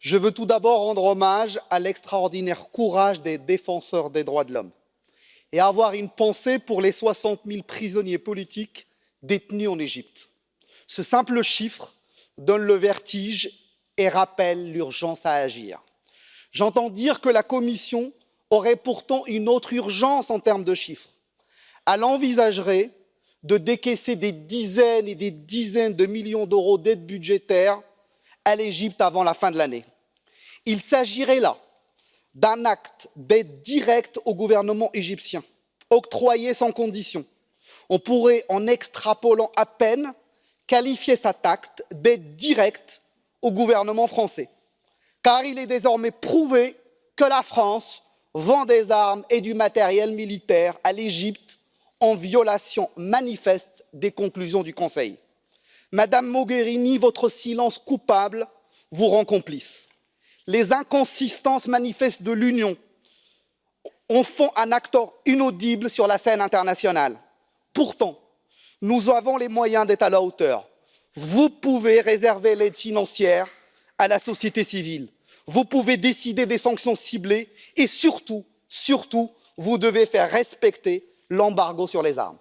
Je veux tout d'abord rendre hommage à l'extraordinaire courage des défenseurs des droits de l'homme et avoir une pensée pour les 60 000 prisonniers politiques détenus en Égypte. Ce simple chiffre donne le vertige et rappelle l'urgence à agir. J'entends dire que la Commission aurait pourtant une autre urgence en termes de chiffres. Elle envisagerait de décaisser des dizaines et des dizaines de millions d'euros d'aide budgétaire à l'Égypte avant la fin de l'année. Il s'agirait là d'un acte d'aide directe au gouvernement égyptien, octroyé sans condition. On pourrait, en extrapolant à peine, qualifier cet acte d'aide directe au gouvernement français, car il est désormais prouvé que la France vend des armes et du matériel militaire à l'Égypte en violation manifeste des conclusions du Conseil. Madame Mogherini, votre silence coupable vous rend complice. Les inconsistances manifestes de l'Union en font un acteur inaudible sur la scène internationale. Pourtant, nous avons les moyens d'être à la hauteur. Vous pouvez réserver l'aide financière à la société civile. Vous pouvez décider des sanctions ciblées et surtout, surtout, vous devez faire respecter l'embargo sur les armes.